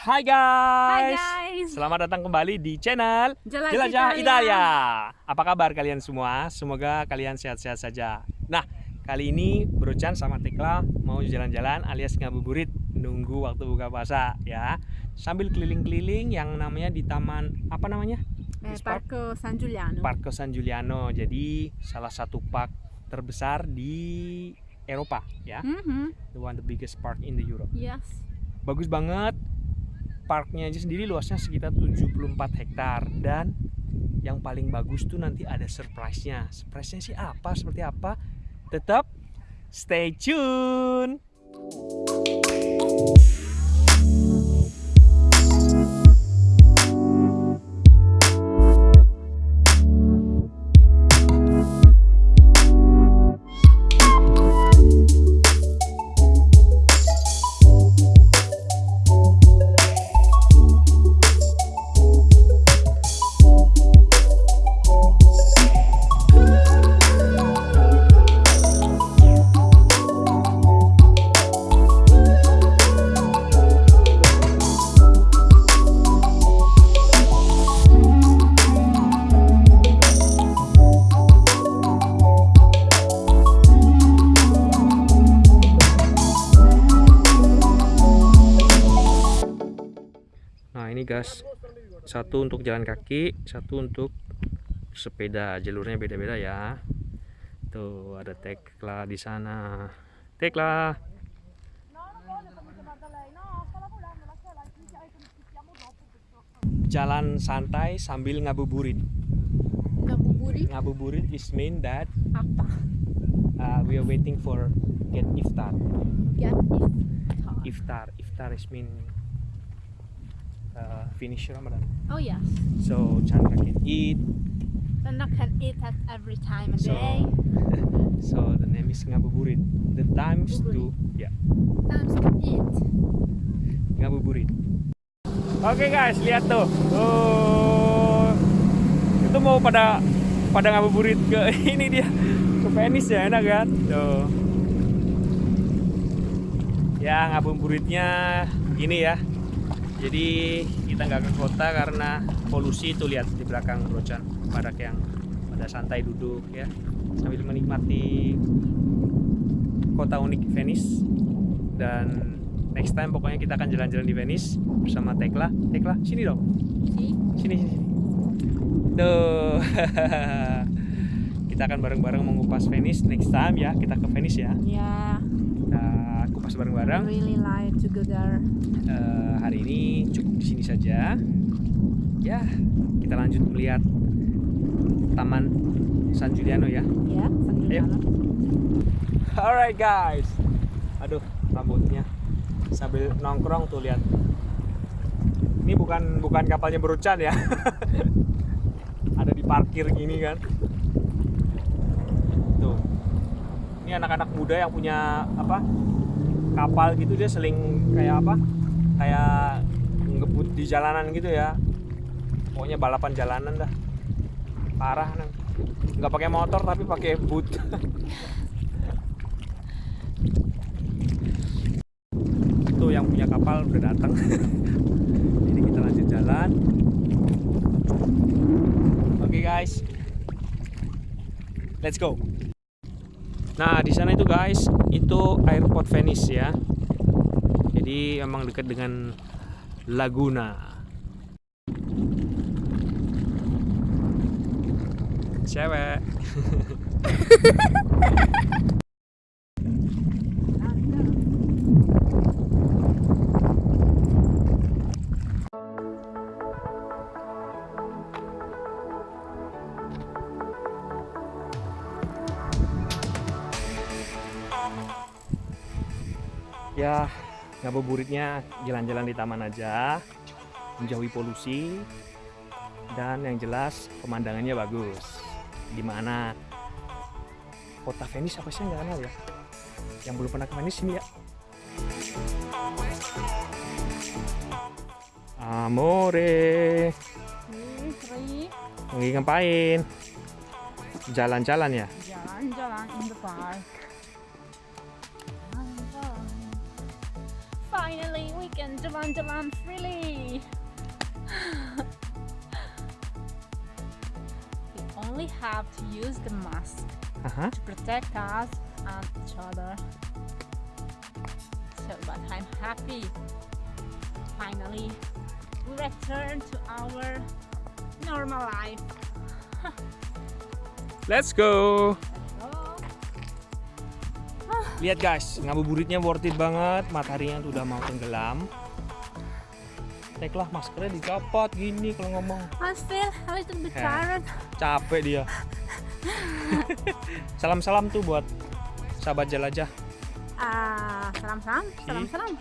Hai Hai guys. guys. Selamat datang kembali di channel Jelajah Jelajah Italia. Italia. Apa kabar kalian semua? Semoga kalian sehat-sehat saja. Nah, kali ini Brocan sama Tekla mau jalan-jalan alias ngabuburit nunggu waktu buka puasa ya. Sambil keliling-keliling yang namanya di taman apa namanya? Eh? Parco San Giuliano. Parco San Giuliano. Jadi salah satu park terbesar di Eropa ya. Mhm, The one the biggest park in the Europe. Yes. bagus banget parknya aja sendiri luasnya sekitar 74 hektar. Dan yang paling bagus tuh nanti ada surprise-nya. Surprise-nya sih apa? Seperti apa? Tetap stay tune guys satu untuk jalan kaki satu untuk sepeda. Jalurnya beda-beda ya. Tuh ada Tekla di sana. Tekla jalan santai sambil ngabuburit. Ngabuburit? Ngabuburit is mean that apa? uh, we are waiting for get iftar. Get iftar. iftar. Iftar is mean uh, finish Ramadan. Oh yes. so Chandra can eat. I can eat that every time a So- day. so the name is ngabuburit. The times to ya Times to eat. ngabuburit. Oke guys lihat tuh. Oh. Itu mau pada pada ngabuburit ke ini dia. Ke Venice ya enak kan? Tuh. Ya ngabuburitnya gini ya. Jadi kita nggak ke kota karena polusi itu lihat di belakang Brocan pada yang pada santai duduk ya sambil menikmati kota unik Venice. Dan next time pokoknya kita akan jalan-jalan di Venice bersama Tekla. Tekla sini dong. Sini sini sini. tuh kita akan bareng-bareng mengupas Venice next time ya. Kita ke Venice ya. Yeah. Bareng-bareng. Really like to go there. Eh, hari ini cukup di sini saja. Ya kita lanjut melihat Taman San Giuliano ya. Ya, San Giuliano. alright guys. Aduh rambutnya. Sambil nongkrong tuh lihat. Ini bukan bukan kapalnya berucan ya. Ada di parkir gini kan. Tuh. Ini anak-anak muda yang punya apa kapal gitu dia seling kayak apa kayak ngebut di jalanan gitu ya. Pokoknya balapan jalanan dah. Parah nang nggak pakai motor tapi pakai boot. Tuh yang punya kapal udah datang jadi kita lanjut jalan. Oke guys. Let's go nah di sana itu guys itu airport Venice ya. Jadi emang dekat dengan Laguna. Cewek ya ngabuburitnya jalan-jalan di taman aja menjauhi polusi dan yang jelas pemandangannya bagus. Di mana kota Venice apa sih? Nggak kenal ya? Yang belum pernah ke Venice ini ya. Amore. Sri. lagi ngapain? Jalan-jalan ya? Jalan-jalan in the park. Jalan-jalan. Finally, we can jalan-jalan freely. we only have to use the mask Aha. to protect us and each other. So, but I'm happy. Finally, we return to our normal life. Let's go. Lihat guys, ngabuburitnya worth it banget. Mataharinya tuh udah mau tenggelam. Teklah maskernya dicopot gini kalau ngomong. I feel a little bit Eh. Capek dia. Salam-salam tuh buat sahabat jelajah. Ah, salam-salam, salam-salam.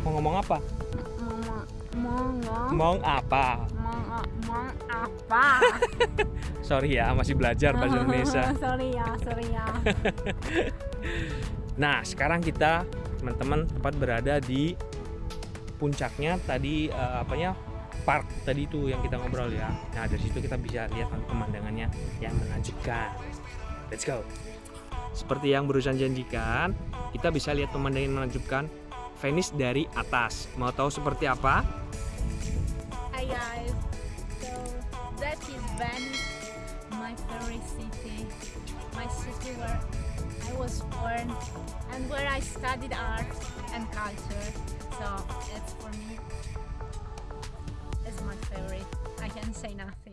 Mau ngomong apa? Mau mau ngomong Mau apa? mau mau apa? Sorry ya, masih belajar bahasa Indonesia. sorry ya, sorry ya. Nah, sekarang kita teman-teman tepat berada di puncaknya tadi eh, apanya park tadi itu yang kita ngobrol ya. Nah, dari situ kita bisa lihat nanti pemandangannya yang menakjubkan. Let's go. Seperti yang berusaha janjikan, kita bisa lihat pemandangan yang menakjubkan Venice dari atas. Mau tahu seperti apa? So that is Venice, my favorite city, my city where I was born and where I studied art and culture. So it's for me, it's my favorite. I can say nothing.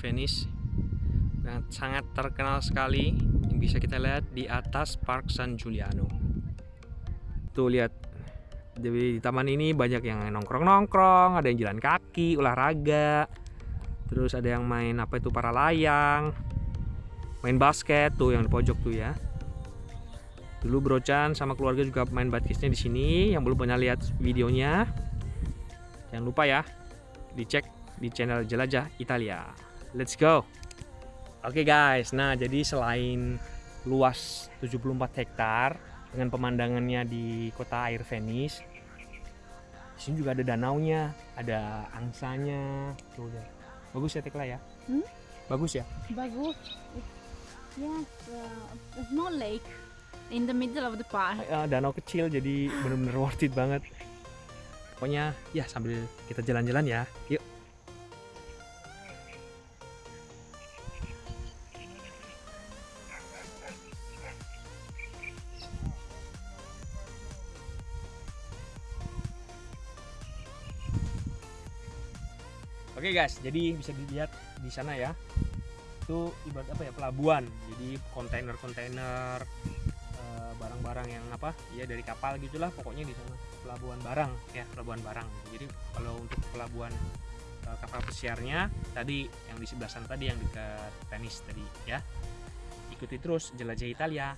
Venice yang sangat terkenal sekali yang bisa kita lihat di atas Park San Giuliano. Tuh lihat di, di taman ini banyak yang nongkrong-nongkrong, ada yang jalan kaki, olahraga. Terus ada yang main apa itu para layang, main basket tuh yang di pojok tuh ya. Dulu Brocan sama keluarga juga main basketnya di sini. Yang belum pernah lihat videonya, jangan lupa ya dicek di channel Jelajah Italia. Let's go. Oke guys, nah jadi selain luas 74 hektar dengan pemandangannya di kota air Venice, di sini juga ada danaunya, ada angsanya, tuh deh. Bagus ya Tekla ya? Hmm? Bagus ya? Bagus. Yes, uh, a small lake in the middle of the park. Eh, danau kecil jadi bener-bener worth it banget. Pokoknya ya sambil kita jalan-jalan ya. Yuk. Oke guys, jadi bisa dilihat di sana ya. Itu ibarat apa ya? Pelabuhan. Jadi kontainer-kontainer eh, barang-barang yang apa? Ya dari kapal gitulah pokoknya di sana. Pelabuhan barang ya pelabuhan barang. Jadi kalau untuk pelabuhan eh, kapal pesiarnya tadi yang di sebelah sana tadi yang dekat Venice tadi ya. Ikuti terus jelajah Italia.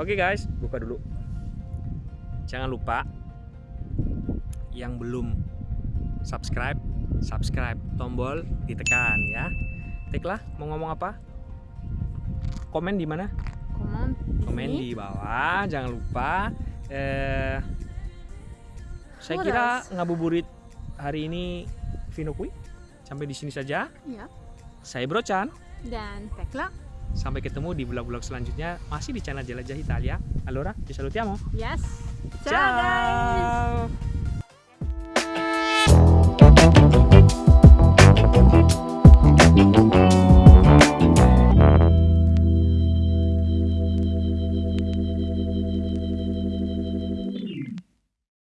Oke guys buka dulu. Jangan lupa yang belum subscribe subscribe tombol ditekan ya Teklah mau ngomong apa komen di mana komen sini. di bawah jangan lupa eh, Saya kira ngabuburit hari ini Vino Kui. Sampai di sini saja. Ya. Saya Bro Chan. Dan Tekla. Sampai ketemu di vlog-vlog selanjutnya masih di channel Jelajah Italia. Allora, ci salutiamo. Yes. Ciao guys. Ciao.